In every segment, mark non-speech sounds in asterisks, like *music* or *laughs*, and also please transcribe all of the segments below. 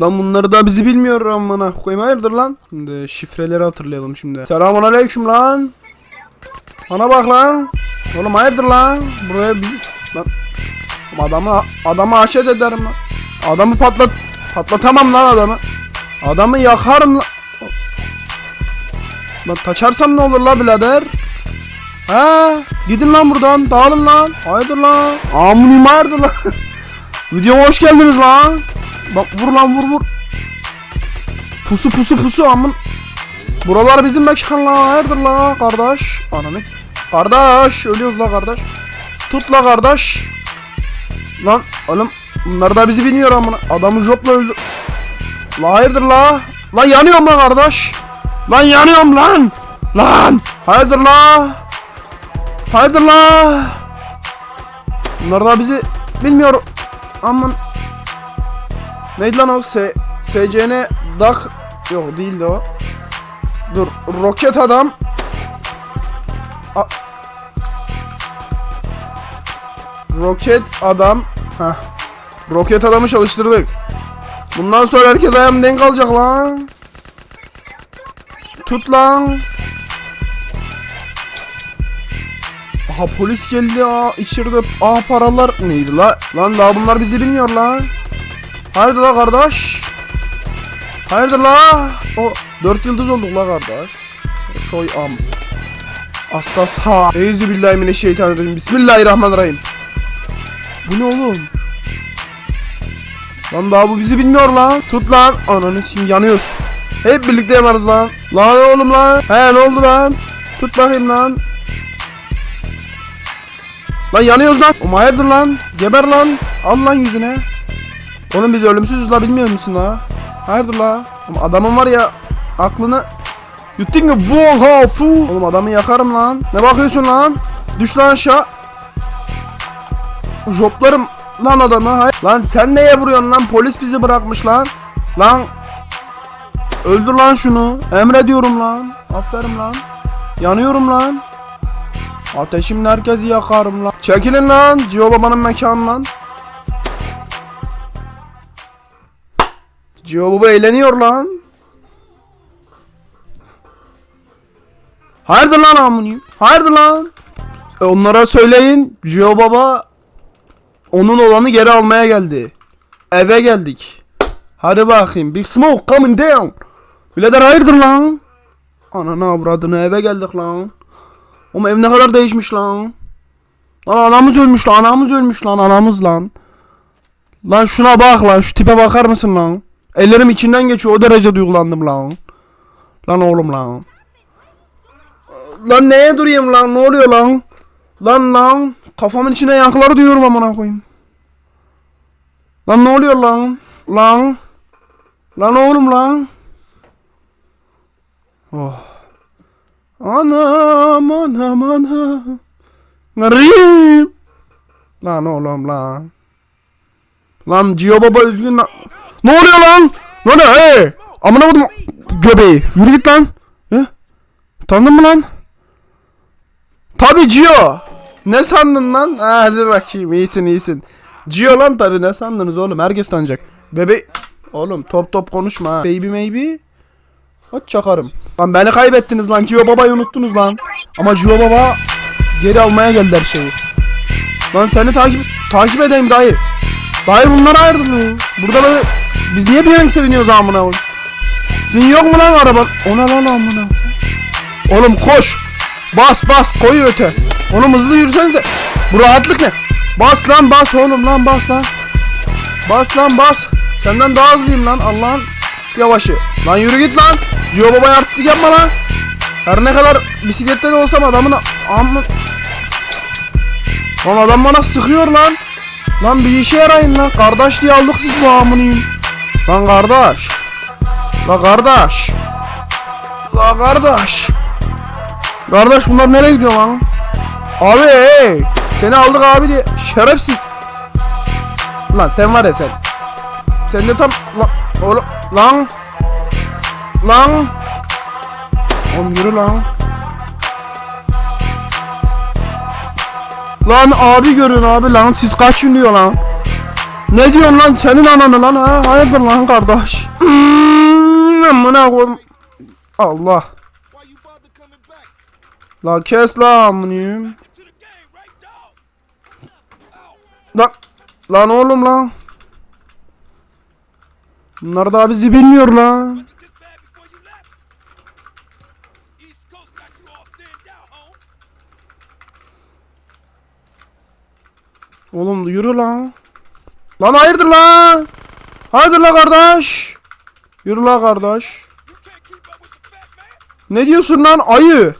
Lan bunları da bizi bilmiyor amına koyayım hayırdır lan? Şimdi şifreleri hatırlayalım şimdi. Selamun aleyküm lan. Bana bak lan. Oğlum hayırdır lan? Buraya biz lan adamı adamı haşet ederim lan. Adamı patlat patlatamam lan adamı. Adamı yakarım lan. Lan taçarsam ne olur la birader? Ha, gidin lan buradan. Dağılın lan. Hayırdır lan? Amunim hayırdır lan? *laughs* Videoma hoş geldiniz lan. Bak vur lan vur vur. Pusu pusu pusu amın. Buralar bizim mekan la. Kardeş? Ananı. Kardeş ölüyoruz la kardeş. Tut la kardeş. Lan oğlum bunlar da bizi bilmiyor amına. Adamı jopla öldü. La hayırdır la? Lan yanıyorum la kardeş. Lan yanıyorum lan. Lan. Hayırdır la? Hayırdır la? Bunlar da bizi bilmiyor. Aman. Neydi lan o? S SCN Dak Yok değildi o. Dur. Roket adam. A Roket adam. Heh. Roket adamı çalıştırdık. Bundan sonra herkes ayağım denk alacak lan. Tut lan. Aha polis geldi aa içeride aa paralar neydi la? Lan daha bunlar bizi bilmiyor lan. Hayırdır la kardeş? Hayırdır la? O 4 yıldız olduk la kardeş. Soy am. Aslas ha. Eyüzü billahi mineşşeytanirracim. Bismillahirrahmanirrahim. Bu ne oğlum? Lan daha bu bizi bilmiyor lan. Tut lan. Ananı şimdi yanıyoruz. Hep birlikte yanarız lan. Lan oğlum lan. He ne oldu lan? Tut bakayım lan. Lan yanıyoruz lan. Oğlum hayırdır lan? Geber lan. Al lan yüzüne. Oğlum biz ölümsüzüz la bilmiyor musun la? Hayırdır la? Oğlum adamın var ya aklını yuttun mu? Vuh ha fu. Oğlum adamı yakarım lan. Ne bakıyorsun lan? Düş lan aşağı. Joplarım lan adamı. Hayır. Lan sen neye vuruyorsun lan? Polis bizi bırakmış lan. Lan. Öldür lan şunu. Emrediyorum lan. Aferin lan. Yanıyorum lan. Ateşimle herkesi yakarım lan. Çekilin lan. Cio babanın mekanı lan. Cio baba eğleniyor lan. Hayırdır lan amınıyım? Hayırdır lan? E onlara söyleyin. Cio baba onun olanı geri almaya geldi. Eve geldik. Hadi bakayım. Big Smoke coming down. Birader hayırdır lan? Ananı avradını eve geldik lan. Oğlum ev ne kadar değişmiş lan. Lan anamız ölmüş lan anamız ölmüş lan anamız lan. Lan şuna bak lan şu tipe bakar mısın lan? Ellerim içinden geçiyor o derece duygulandım lan. Lan oğlum lan. Lan neye durayım lan ne oluyor lan? Lan lan kafamın içine yankıları duyuyorum amına koyayım. Lan ne oluyor lan? Lan. Lan oğlum lan. Oh. Anam anam anam. Garip. Lan oğlum lan. Lan Cio baba üzgün lan. Ne oluyor lan? Ne oluyor? Hey! Amına koydum göbeği. Yürü git lan. Ya? Tanıdın mı lan? Tabi Cio. Ne sandın lan? Ha, hadi bakayım iyisin iyisin. Cio lan tabi ne sandınız oğlum herkes tanıyacak. Bebe Oğlum top top konuşma ha. Baby maybe. Aç çakarım. Lan beni kaybettiniz lan. Cio babayı unuttunuz lan. Ama Cio baba geri almaya geldi her şeyi. Lan seni takip takip edeyim dayı. Dayı bunlar ayırdı mı? Burada böyle biz niye bir renk seviniyoruz amına koyayım? Sizin yok mu lan araban? Ona lan amına. Oğlum koş. Bas bas koy öte. Oğlum hızlı yürüsenize. Bu rahatlık ne? Bas lan bas oğlum lan bas lan. Bas lan bas. Senden daha hızlıyım lan Allah'ın yavaşı. Lan yürü git lan. Yo baba artistik yapma lan. Her ne kadar bisiklette de olsam adamın amma... Lan adam bana sıkıyor lan. Lan bir işe yarayın lan. Kardeş diye aldık siz bu amınıyım. Lan kardeş. La kardeş. La kardeş. Kardeş bunlar nereye gidiyor lan? Abi hey. Seni aldık abi diye. Şerefsiz. Lan sen var ya sen. Sen de tam lan oğlum lan lan Oğlum yürü lan Lan abi görün abi lan siz kaç ünlüyor lan Ne diyorsun lan senin ananı lan ha? Hayırdır lan kardeş? Hmm, amına koyayım. Allah. La kes la amınıyım. Lan. Lan oğlum lan. Bunlar da bizi bilmiyor lan. Oğlum yürü lan. Lan hayırdır lan? Hayırdır la kardeş? Yürü la kardeş. Ne diyorsun lan ayı?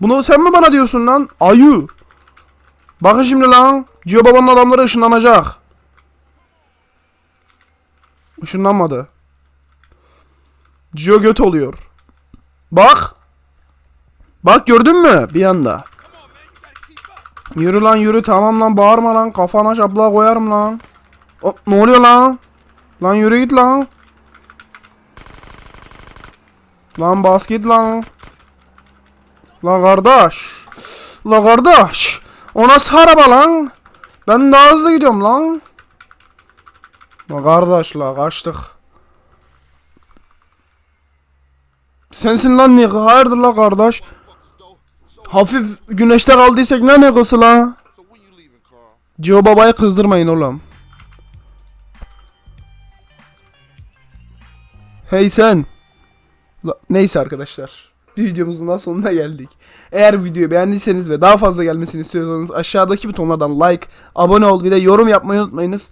Bunu sen mi bana diyorsun lan? Ayı. Bakın şimdi lan. Cio babanın adamları ışınlanacak. Işınlanmadı. Cio göt oluyor. Bak. Bak gördün mü? Bir anda. Yürü lan yürü tamam lan bağırma lan kafana şaplığa koyarım lan. O, ne oluyor lan? Lan yürü git lan. Lan bas git lan. La kardeş. La kardeş. O nasıl araba lan? Ben daha hızlı gidiyorum lan. La kardeş la kaçtık. Sensin lan ne? Hayırdır la kardeş? Hafif güneşte kaldıysak ne ne kısı la? Cio babayı kızdırmayın oğlum. Hey sen. Neyse arkadaşlar. Bir videomuzun daha sonuna geldik. Eğer videoyu beğendiyseniz ve daha fazla gelmesini istiyorsanız aşağıdaki butonlardan like, abone ol bir de yorum yapmayı unutmayınız.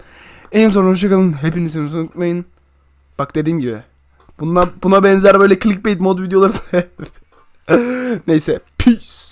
En son hoşçakalın. Hepinizi unutmayın. Bak dediğim gibi. Buna, buna benzer böyle clickbait mod videoları *laughs* Neyse. Peace.